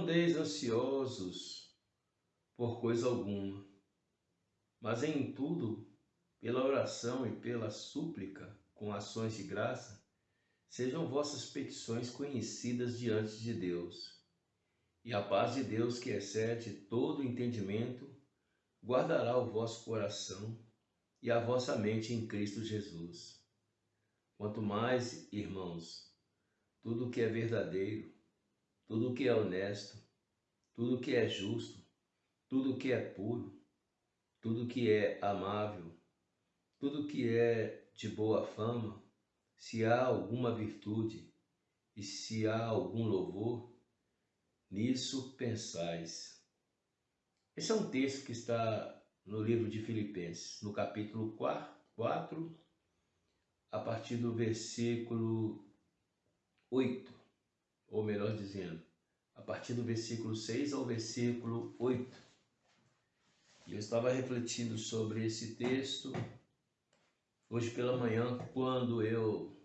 Andeis ansiosos por coisa alguma, mas em tudo, pela oração e pela súplica, com ações de graça, sejam vossas petições conhecidas diante de Deus. E a paz de Deus, que excede todo entendimento, guardará o vosso coração e a vossa mente em Cristo Jesus. Quanto mais, irmãos, tudo que é verdadeiro, tudo que é honesto, tudo que é justo, tudo que é puro, tudo que é amável, tudo que é de boa fama, se há alguma virtude e se há algum louvor, nisso pensais. Esse é um texto que está no livro de Filipenses, no capítulo 4, a partir do versículo 8 ou melhor dizendo, a partir do versículo 6 ao versículo 8. E eu estava refletindo sobre esse texto hoje pela manhã, quando eu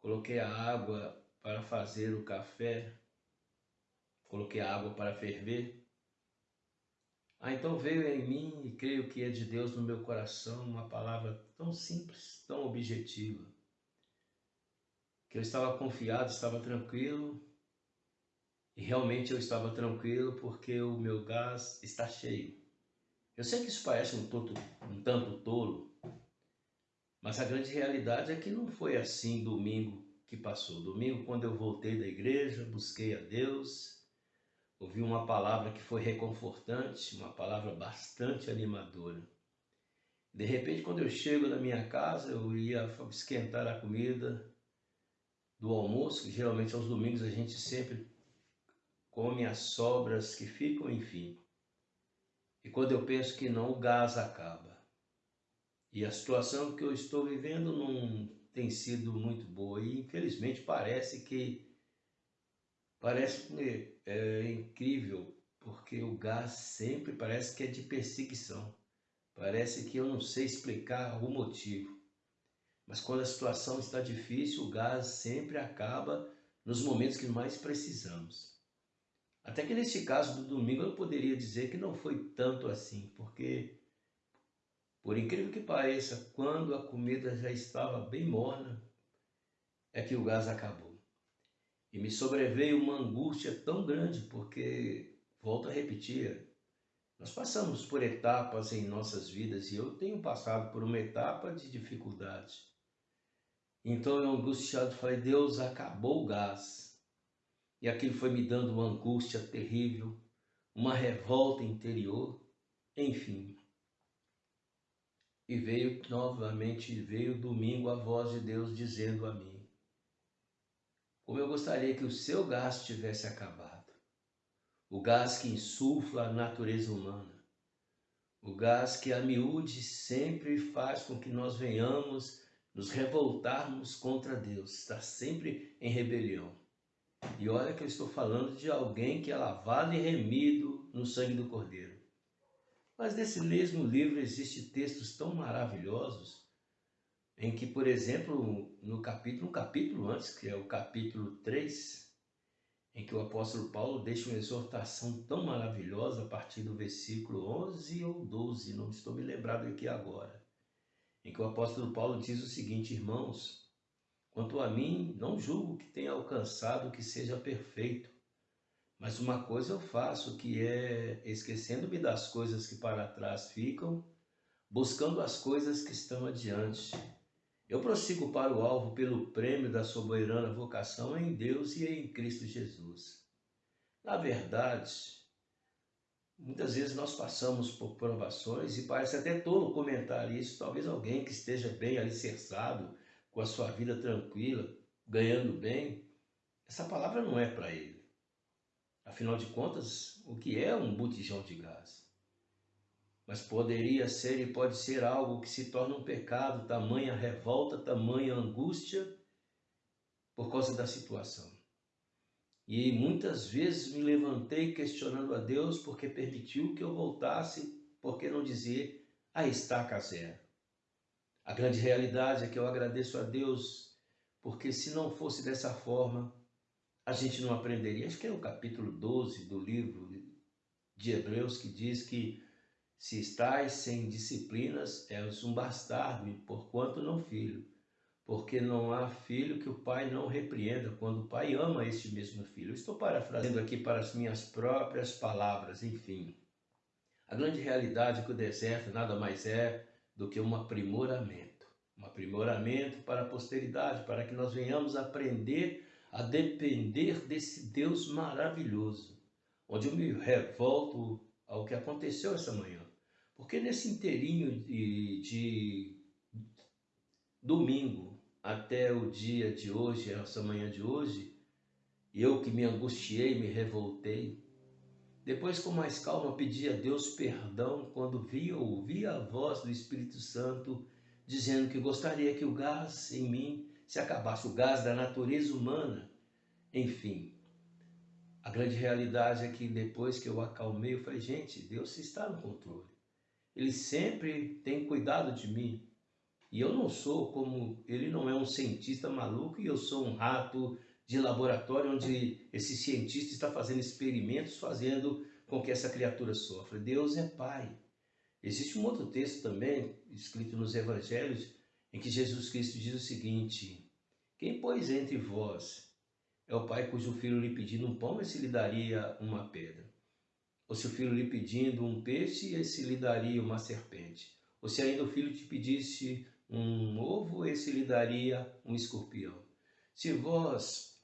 coloquei a água para fazer o café, coloquei a água para ferver. Ah, então veio em mim, e creio que é de Deus no meu coração, uma palavra tão simples, tão objetiva que eu estava confiado, estava tranquilo, e realmente eu estava tranquilo porque o meu gás está cheio. Eu sei que isso parece um, toto, um tanto tolo, mas a grande realidade é que não foi assim domingo que passou. Domingo, quando eu voltei da igreja, busquei a Deus, ouvi uma palavra que foi reconfortante, uma palavra bastante animadora. De repente, quando eu chego na minha casa, eu ia esquentar a comida, do almoço, que geralmente aos domingos a gente sempre come as sobras que ficam, enfim. E quando eu penso que não, o gás acaba. E a situação que eu estou vivendo não tem sido muito boa e infelizmente parece que parece que é incrível porque o gás sempre parece que é de perseguição. Parece que eu não sei explicar o motivo. Mas quando a situação está difícil, o gás sempre acaba nos momentos que mais precisamos. Até que neste caso do domingo eu poderia dizer que não foi tanto assim, porque, por incrível que pareça, quando a comida já estava bem morna, é que o gás acabou. E me sobreveio uma angústia tão grande, porque, volto a repetir, nós passamos por etapas em nossas vidas e eu tenho passado por uma etapa de dificuldade. Então eu angustiado falei, Deus, acabou o gás. E aquilo foi me dando uma angústia terrível, uma revolta interior, enfim. E veio novamente, veio domingo a voz de Deus dizendo a mim, como eu gostaria que o seu gás tivesse acabado. O gás que insufla a natureza humana. O gás que a miúde sempre faz com que nós venhamos nos revoltarmos contra Deus, estar sempre em rebelião. E olha que eu estou falando de alguém que é lavado e remido no sangue do Cordeiro. Mas nesse mesmo livro existem textos tão maravilhosos em que, por exemplo, no capítulo, um capítulo antes, que é o capítulo 3, em que o apóstolo Paulo deixa uma exortação tão maravilhosa a partir do versículo 11 ou 12, não estou me lembrado aqui agora em que o apóstolo Paulo diz o seguinte, irmãos, quanto a mim, não julgo que tenha alcançado que seja perfeito, mas uma coisa eu faço, que é, esquecendo-me das coisas que para trás ficam, buscando as coisas que estão adiante. Eu prossigo para o alvo pelo prêmio da soberana vocação em Deus e em Cristo Jesus. Na verdade, Muitas vezes nós passamos por provações e parece até tolo comentar isso. Talvez alguém que esteja bem alicerçado, com a sua vida tranquila, ganhando bem, essa palavra não é para ele. Afinal de contas, o que é um botijão de gás? Mas poderia ser e pode ser algo que se torna um pecado, tamanha revolta, tamanha angústia por causa da situação. E muitas vezes me levantei questionando a Deus porque permitiu que eu voltasse, porque não dizer a estaca zero. A grande realidade é que eu agradeço a Deus porque se não fosse dessa forma, a gente não aprenderia? Acho que é o capítulo 12 do livro de Hebreus que diz que se estás sem disciplinas, és um bastardo, porquanto não filho. Porque não há filho que o pai não repreenda, quando o pai ama este mesmo filho. estou parafraseando aqui para as minhas próprias palavras, enfim. A grande realidade é que o deserto nada mais é do que um aprimoramento. Um aprimoramento para a posteridade, para que nós venhamos aprender a depender desse Deus maravilhoso, onde eu me revolto ao que aconteceu essa manhã. Porque nesse inteirinho de, de domingo até o dia de hoje, essa manhã de hoje, eu que me angustiei, me revoltei, depois com mais calma pedi a Deus perdão quando via ouvia a voz do Espírito Santo dizendo que gostaria que o gás em mim se acabasse, o gás da natureza humana. Enfim, a grande realidade é que depois que eu acalmei, eu falei, gente, Deus está no controle. Ele sempre tem cuidado de mim. E eu não sou como, ele não é um cientista maluco e eu sou um rato de laboratório onde esse cientista está fazendo experimentos, fazendo com que essa criatura sofra. Deus é Pai. Existe um outro texto também, escrito nos Evangelhos, em que Jesus Cristo diz o seguinte: Quem, pois, entre vós é o pai cujo filho lhe pedindo um pão, esse lhe daria uma pedra? Ou se o filho lhe pedindo um peixe, esse lhe daria uma serpente. Ou se ainda o filho te pedisse um ovo, esse lhe daria um escorpião. Se vós,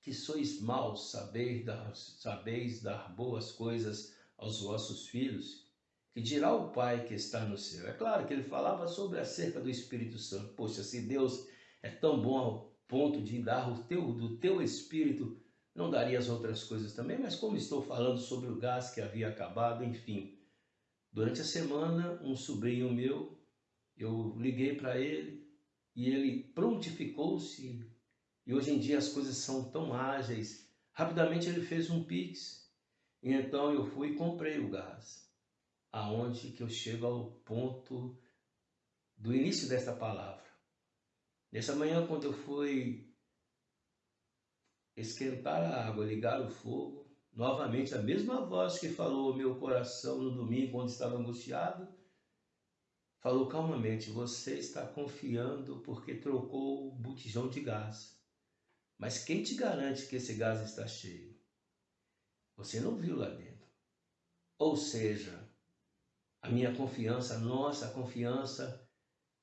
que sois maus, sabeis dar, sabeis dar boas coisas aos vossos filhos, que dirá o Pai que está no céu? É claro que ele falava sobre acerca do Espírito Santo. Poxa, se Deus é tão bom ao ponto de dar o teu, do teu Espírito não daria as outras coisas também, mas como estou falando sobre o gás que havia acabado, enfim. Durante a semana, um sobrinho meu, eu liguei para ele e ele prontificou-se. E hoje em dia as coisas são tão ágeis. Rapidamente ele fez um pix. E então eu fui e comprei o gás. Aonde que eu chego ao ponto do início desta palavra. Nessa manhã, quando eu fui esquentar a água, ligar o fogo, novamente a mesma voz que falou ao meu coração no domingo, quando estava angustiado, falou calmamente: Você está confiando porque trocou o botijão de gás. Mas quem te garante que esse gás está cheio? Você não viu lá dentro. Ou seja, a minha confiança, a nossa confiança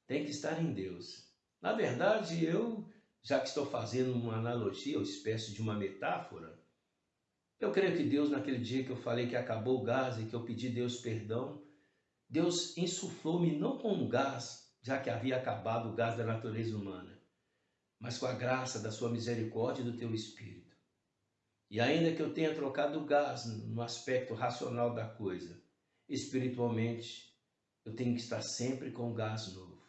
tem que estar em Deus. Na verdade, eu já que estou fazendo uma analogia, uma espécie de uma metáfora, eu creio que Deus, naquele dia que eu falei que acabou o gás e que eu pedi Deus perdão, Deus insuflou-me não com um gás, já que havia acabado o gás da natureza humana, mas com a graça da sua misericórdia e do teu espírito. E ainda que eu tenha trocado o gás no aspecto racional da coisa, espiritualmente, eu tenho que estar sempre com o gás novo,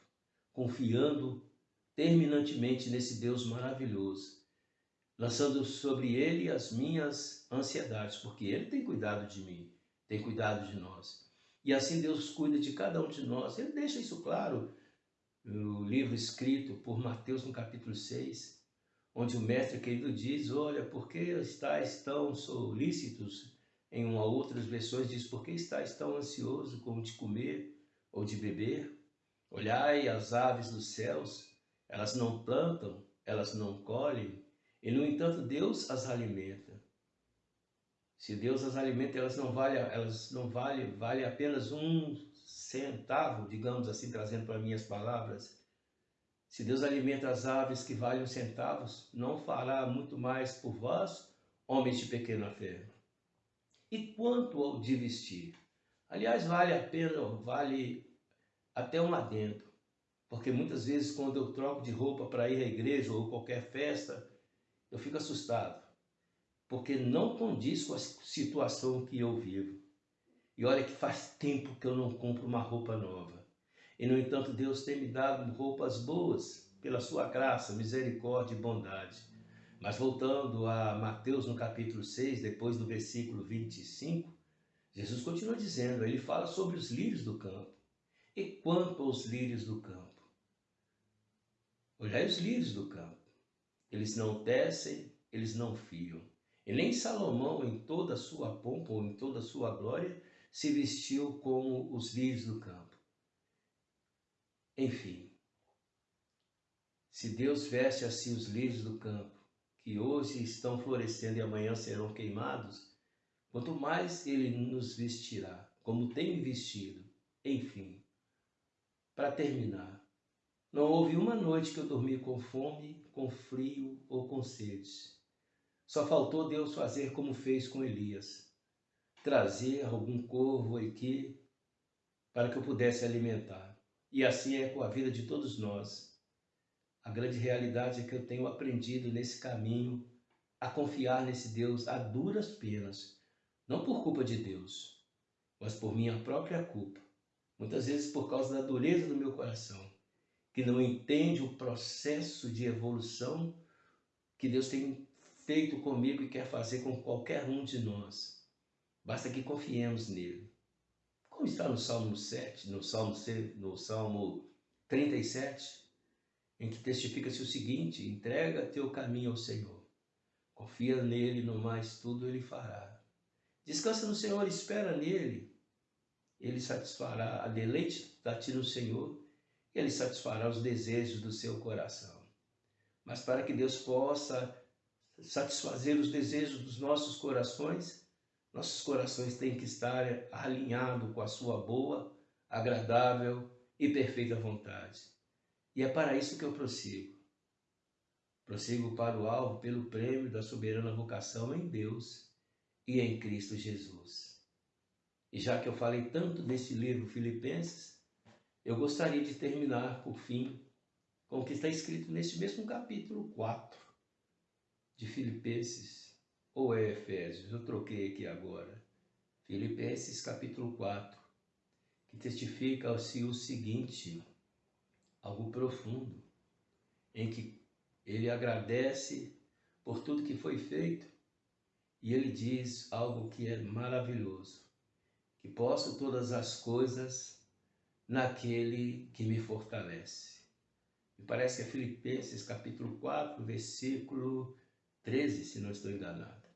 confiando terminantemente nesse Deus maravilhoso, lançando sobre ele as minhas ansiedades, porque ele tem cuidado de mim, tem cuidado de nós. E assim Deus cuida de cada um de nós. Ele deixa isso claro no livro escrito por Mateus no capítulo 6, onde o mestre querido diz: Olha, por que estáis tão solícitos? Em uma outras versões diz: Por que estáis tão ansioso como de comer ou de beber? Olhai as aves dos céus, elas não plantam, elas não colhem, e no entanto Deus as alimenta. Se Deus as alimenta, elas não valem, elas não valem, vale apenas um centavo, digamos assim, trazendo para minhas palavras. Se Deus alimenta as aves que valem centavos, não fará muito mais por vós, homens de pequena fé. E quanto ao de vestir? Aliás, vale a pena, vale até um adendo. Porque muitas vezes, quando eu troco de roupa para ir à igreja ou qualquer festa, eu fico assustado. Porque não condiz com a situação que eu vivo. E olha que faz tempo que eu não compro uma roupa nova. E, no entanto, Deus tem me dado roupas boas, pela sua graça, misericórdia e bondade. Mas voltando a Mateus no capítulo 6, depois do versículo 25, Jesus continua dizendo, ele fala sobre os lírios do campo. E quanto aos lírios do campo? Olhai os lírios do campo. Eles não tecem, eles não fiam. E nem Salomão, em toda a sua pompa ou em toda a sua glória, se vestiu como os lírios do campo. Enfim, se Deus veste assim os lírios do campo, que hoje estão florescendo e amanhã serão queimados, quanto mais Ele nos vestirá, como tem vestido. Enfim, para terminar, não houve uma noite que eu dormi com fome, com frio ou com sede. Só faltou Deus fazer como fez com Elias, trazer algum corvo aqui para que eu pudesse alimentar. E assim é com a vida de todos nós. A grande realidade é que eu tenho aprendido nesse caminho a confiar nesse Deus a duras penas, não por culpa de Deus, mas por minha própria culpa. Muitas vezes por causa da dureza do meu coração que não entende o processo de evolução que Deus tem feito comigo e quer fazer com qualquer um de nós. Basta que confiemos nele. Como está no Salmo 7, no Salmo, no Salmo 37, em que testifica-se o seguinte: entrega teu caminho ao Senhor. Confia nele, no mais tudo ele fará. Descansa no Senhor, espera nele. Ele satisfará a deleite da ti no Senhor ele satisfará os desejos do seu coração. Mas para que Deus possa satisfazer os desejos dos nossos corações, nossos corações têm que estar alinhados com a sua boa, agradável e perfeita vontade. E é para isso que eu prossigo. Prossigo para o alvo pelo prêmio da soberana vocação em Deus e em Cristo Jesus. E já que eu falei tanto deste livro Filipenses, eu gostaria de terminar, por fim, com o que está escrito neste mesmo capítulo 4 de Filipenses, ou é Efésios, eu troquei aqui agora. Filipenses capítulo 4, que testifica-se o seguinte, algo profundo, em que ele agradece por tudo que foi feito e ele diz algo que é maravilhoso, que posso todas as coisas naquele que me fortalece. Me parece que é Filipenses capítulo 4, versículo 13, se não estou enganado.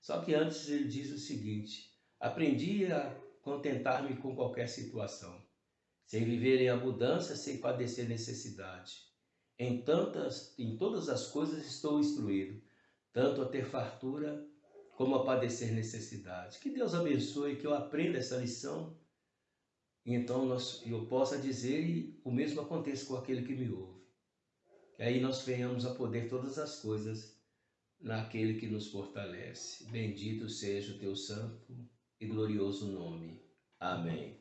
Só que antes ele diz o seguinte: aprendi a contentar-me com qualquer situação, sem viver em abundância, sem padecer necessidade. Em tantas, em todas as coisas estou instruído, tanto a ter fartura como a padecer necessidade. Que Deus abençoe, que eu aprenda essa lição e então nós, eu possa dizer e o mesmo aconteça com aquele que me ouve. Que aí nós venhamos a poder todas as coisas naquele que nos fortalece. Bendito seja o teu santo e glorioso nome. Amém.